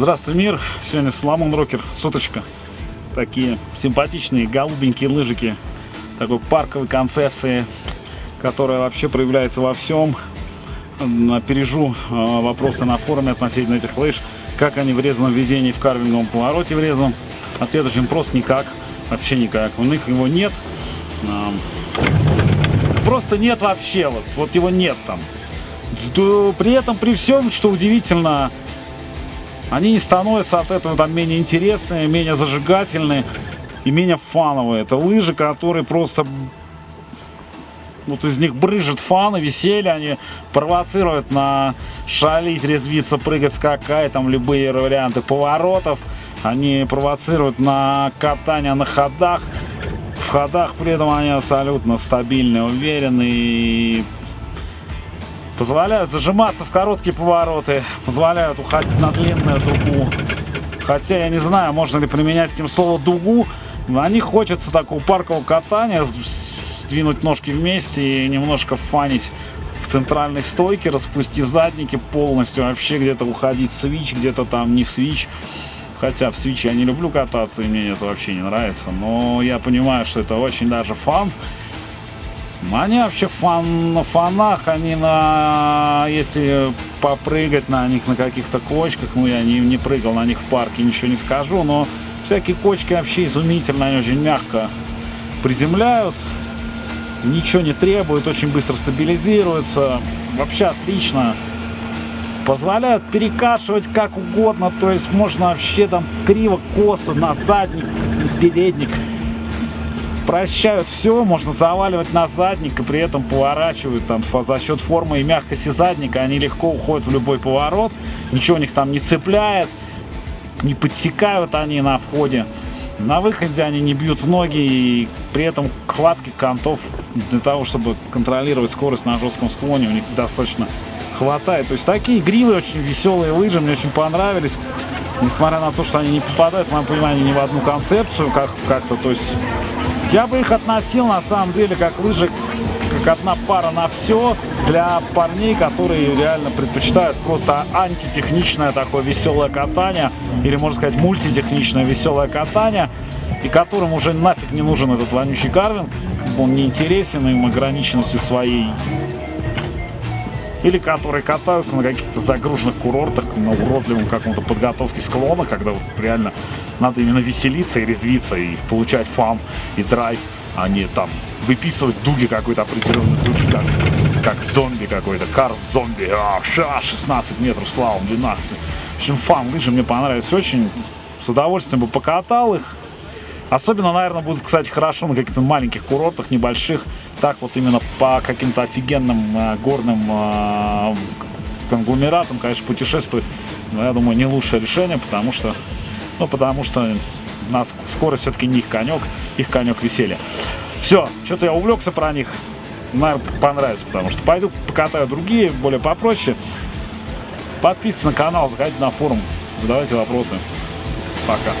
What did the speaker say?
Здравствуй, мир! Сегодня Соломон Рокер, соточка. Такие симпатичные голубенькие лыжики. Такой парковой концепции, которая вообще проявляется во всем. Опережу э, вопросы на форуме относительно этих лыж. Как они врезаны в везении в карвинговом повороте врезан. Ответ очень прост, никак. Вообще никак. У них его нет. Просто нет вообще. Вот, вот его нет там. При этом, при всем, что удивительно, они не становятся от этого там менее интересные, менее зажигательные и менее фановые. Это лыжи, которые просто вот из них брыжет фан и веселье, они провоцируют на шалить, резвиться, прыгать, скакать, там любые варианты поворотов. Они провоцируют на катание на ходах. В ходах при этом они абсолютно стабильные, уверенные и Позволяют зажиматься в короткие повороты, позволяют уходить на длинную дугу. Хотя я не знаю, можно ли применять этим слово дугу. На них хочется такого паркового катания, сдвинуть ножки вместе и немножко фанить в центральной стойке, распустив задники полностью, вообще где-то уходить в свич, где-то там не в свич. Хотя в свиче я не люблю кататься, и мне это вообще не нравится. Но я понимаю, что это очень даже фан. Они вообще фан, на фанах, они на... Если попрыгать на них на каких-то кочках, ну я не, не прыгал на них в парке, ничего не скажу, но всякие кочки вообще изумительно, они очень мягко приземляют, ничего не требуют, очень быстро стабилизируются, вообще отлично. Позволяют перекашивать как угодно, то есть можно вообще там криво-косо на задник, передник прощают все, можно заваливать на задник и при этом поворачивают там за счет формы и мягкости задника, они легко уходят в любой поворот, ничего у них там не цепляет, не подсекают они на входе. На выходе они не бьют в ноги и при этом хватки контов для того, чтобы контролировать скорость на жестком склоне у них достаточно хватает. То есть такие гривы очень веселые лыжи, мне очень понравились. Несмотря на то, что они не попадают, в моем понимании, ни в одну концепцию как-то, как то есть я бы их относил на самом деле как лыжи, как одна пара на все для парней, которые реально предпочитают просто антитехничное такое веселое катание, или можно сказать мультитехничное веселое катание, и которым уже нафиг не нужен этот вонючий карвинг, он не интересен им ограниченностью своей или которые катаются на каких-то загруженных курортах, на уродливом каком-то подготовке склона, когда вот реально надо именно веселиться и резвиться, и получать фан и драйв, а не там выписывать дуги какой-то определенной дуги, как, как зомби какой-то, карт зомби, а, ша, 16 метров славом, 12. В общем, фан лыжи мне понравились очень, с удовольствием бы покатал их, Особенно, наверное, будет, кстати, хорошо на каких-то маленьких курортах, небольших. Так вот именно по каким-то офигенным э, горным э, конгломератам, конечно, путешествовать, но я думаю, не лучшее решение, потому что, ну, потому что нас скорость все-таки не их конек, их конек веселья. Все, что-то я увлекся про них, наверное, понравится, потому что пойду покатаю другие, более попроще. Подписывайтесь на канал, заходите на форум, задавайте вопросы. Пока.